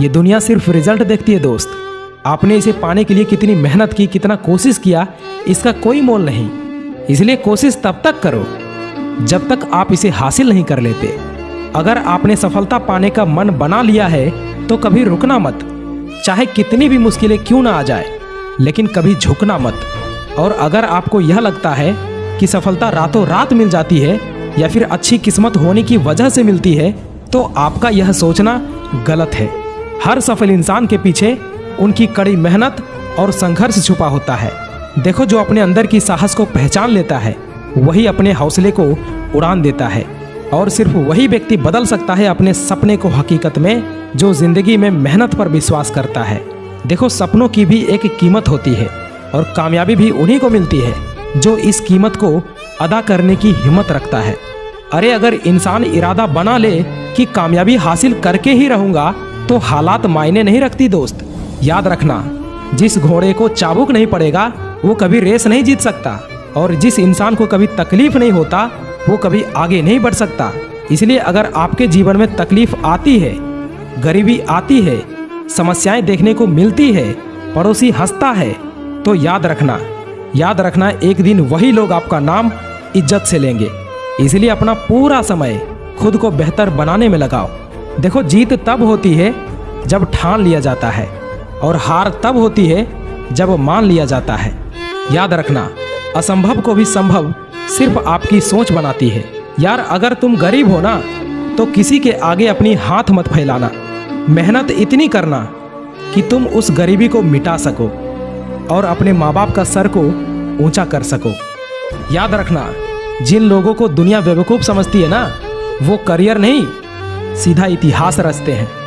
ये दुनिया सिर्फ़ रिज़ल्ट देखती है, दोस्त। आपने इसे पाने के लिए कितनी मेहनत की, कितना कोशिश किया, इसका कोई मोल नहीं। इसलिए कोशिश तब तक करो, जब तक आप इसे हासिल नहीं कर लेते। अगर आपने सफलता पाने का मन बना लिया है तो कभी रुकना मत। चाहे कितनी भी मुश्किलें क्यों ना आ जाए, लेकिन कभी झुकना मत। और अगर आपको यह लगता है कि सफलता रातों रात मिल जाती है, या फिर अच्छी किस्मत होने की वजह से मिलती है तो आपका यह सोचना गलत है। हर सफल इंसान के पीछे उनकी कड़ी मेहनत और संघर्ष छुपा होता है। देखो जो अपने अंदर की साहस को पहचान लेता है, वही अपने हौसले को उड़ान देता है। और सिर्फ़ वही व्यक्ति बदल सकता है अपने सपने को हकीकत में, जो ज़िंदगी में मेहनत पर विश्वास करता है। देखो सपनों की भी एक कीमत होती है, और कामयाबी भी उन्हीं को मिलती है, जो इस कीमत को अदा करने की हिम्मत रखता है। अरे अगर इंसान इरादा बना ले कि कामयाबी हासिल करके ही रहूँगा तो हालात मायने नहीं रखती दोस्त। याद रखना, जिस घोड़े को चाबुक नहीं पड़ेगा, वो कभी रेस नहीं जीत सकता। और जिस इंसान को कभी तकलीफ़ नहीं होता, वो कभी आगे नहीं बढ़ सकता। इसलिए अगर आपके जीवन में तकलीफ़ आती है, गरीबी आती है, समस्याएँ देखने को मिलती है, पड़ोसी हंसता है तो याद रखना याद रखना एक दिन वही लोग आपका नाम इज़्ज़त से लेंगे। इसलिए अपना पूरा समय खुद को बेहतर बनाने में लगाओ। देखो, जीत तब होती है जब ठान लिया जाता है और हार तब होती है जब मान लिया जाता है। याद रखना, असंभव को भी संभव सिर्फ़ आपकी सोच बनाती है। यार, अगर तुम गरीब हो ना तो किसी के आगे अपनी हाथ मत फैलाना। मेहनत इतनी करना कि तुम उस गरीबी को मिटा सको और अपने माँ बाप का सर को ऊँचा कर सको। याद रखना, जिन लोगों को दुनिया बेवकूफ़ समझती है ना, वो करियर नहीं, सीधा इतिहास रचते हैं।